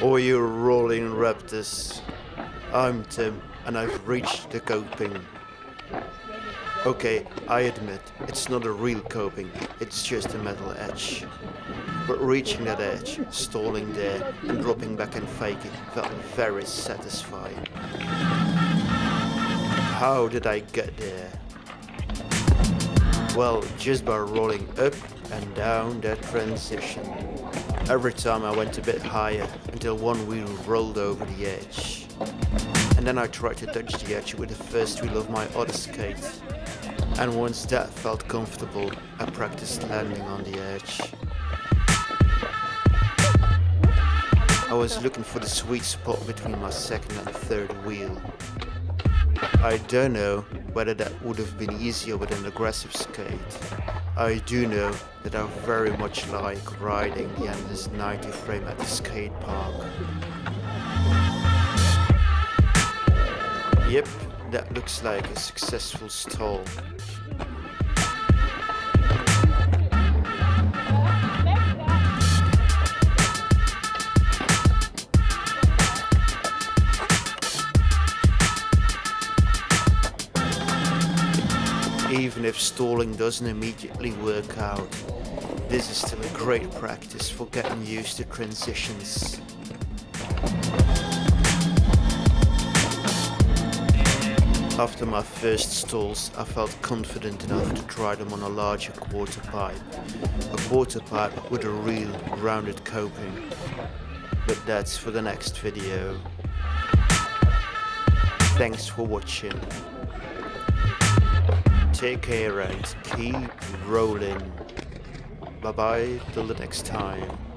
Oh, you rolling raptors. I'm Tim, and I've reached the coping. Okay, I admit, it's not a real coping, it's just a metal edge. But reaching that edge, stalling there, and dropping back and faking felt very satisfying. How did I get there? Well, just by rolling up and down that transition. Every time I went a bit higher until one wheel rolled over the edge. And then I tried to touch the edge with the first wheel of my other skate. And once that felt comfortable, I practiced landing on the edge. I was looking for the sweet spot between my second and third wheel. I don't know whether that would have been easier with an aggressive skate. I do know that I very much like riding the endless 90 frame at the skate park. Yep, that looks like a successful stall. Even if stalling doesn't immediately work out, this is still a great practice for getting used to transitions. After my first stalls, I felt confident enough to try them on a larger quarter pipe. A quarter pipe with a real rounded coping. But that's for the next video. Thanks for watching. Take care and keep rolling. Bye bye till the next time.